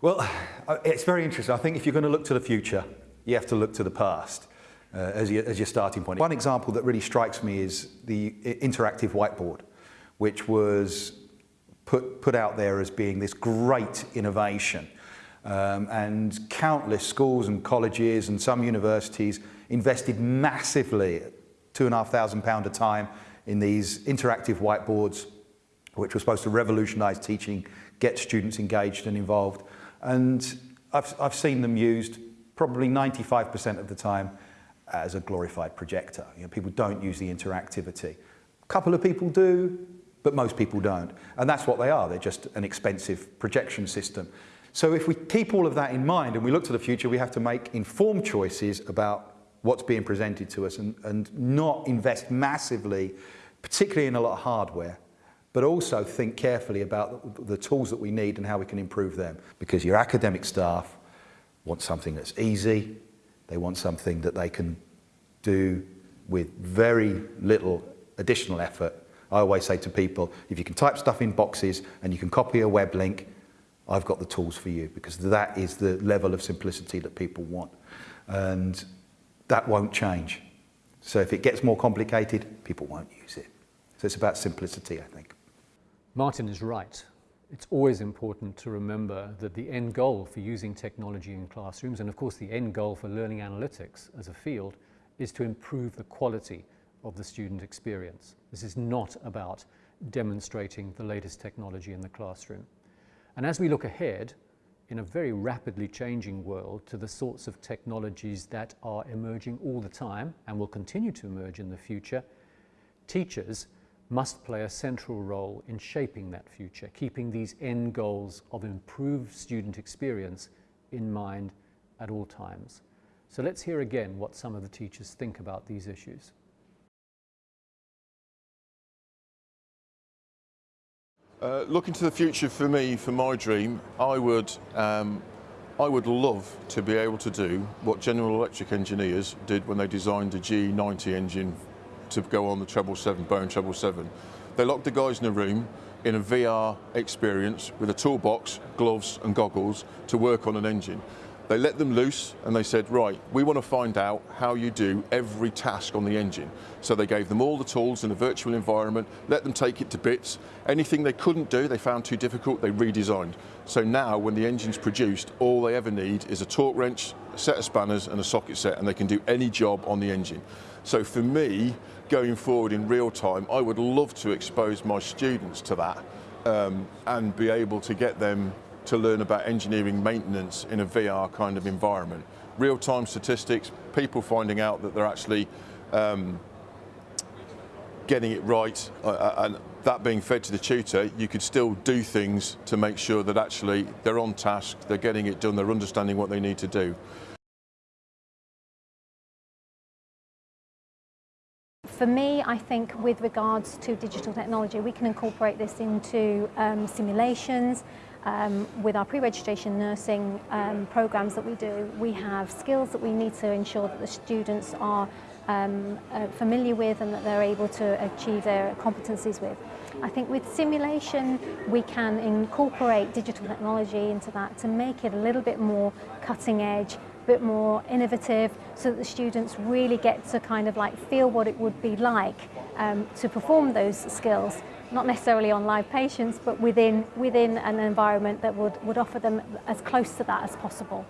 Well, uh, it's very interesting. I think if you're going to look to the future, you have to look to the past uh, as, your, as your starting point. One example that really strikes me is the interactive whiteboard, which was put, put out there as being this great innovation. Um, and countless schools and colleges and some universities invested massively, two and a half thousand pound a time, in these interactive whiteboards, which were supposed to revolutionise teaching, get students engaged and involved. And I've, I've seen them used probably 95% of the time as a glorified projector. You know, people don't use the interactivity. A couple of people do, but most people don't. And that's what they are. They're just an expensive projection system. So if we keep all of that in mind and we look to the future, we have to make informed choices about what's being presented to us and, and not invest massively, particularly in a lot of hardware, but also think carefully about the tools that we need and how we can improve them. Because your academic staff want something that's easy, they want something that they can do with very little additional effort. I always say to people, if you can type stuff in boxes and you can copy a web link, I've got the tools for you because that is the level of simplicity that people want. And that won't change. So if it gets more complicated, people won't use it. So it's about simplicity, I think. Martin is right. It's always important to remember that the end goal for using technology in classrooms, and of course the end goal for learning analytics as a field, is to improve the quality of the student experience. This is not about demonstrating the latest technology in the classroom. And as we look ahead, in a very rapidly changing world to the sorts of technologies that are emerging all the time and will continue to emerge in the future, teachers must play a central role in shaping that future, keeping these end goals of improved student experience in mind at all times. So let's hear again what some of the teachers think about these issues. Uh, looking to the future for me, for my dream, I would, um, I would love to be able to do what General Electric engineers did when they designed the GE90 engine to go on the treble 777, Boeing 777. They locked the guys in a room in a VR experience with a toolbox, gloves and goggles to work on an engine. They let them loose and they said, right, we want to find out how you do every task on the engine. So they gave them all the tools in a virtual environment, let them take it to bits. Anything they couldn't do, they found too difficult, they redesigned. So now when the engine's produced, all they ever need is a torque wrench, a set of spanners and a socket set and they can do any job on the engine. So for me, going forward in real time, I would love to expose my students to that um, and be able to get them to learn about engineering maintenance in a VR kind of environment. Real-time statistics, people finding out that they're actually um, getting it right uh, uh, and that being fed to the tutor, you could still do things to make sure that actually they're on task, they're getting it done, they're understanding what they need to do. For me, I think with regards to digital technology, we can incorporate this into um, simulations, um, with our pre-registration nursing um, programs that we do, we have skills that we need to ensure that the students are um, uh, familiar with and that they're able to achieve their competencies with. I think with simulation, we can incorporate digital technology into that to make it a little bit more cutting edge bit more innovative so that the students really get to kind of like feel what it would be like um, to perform those skills, not necessarily on live patients, but within, within an environment that would, would offer them as close to that as possible.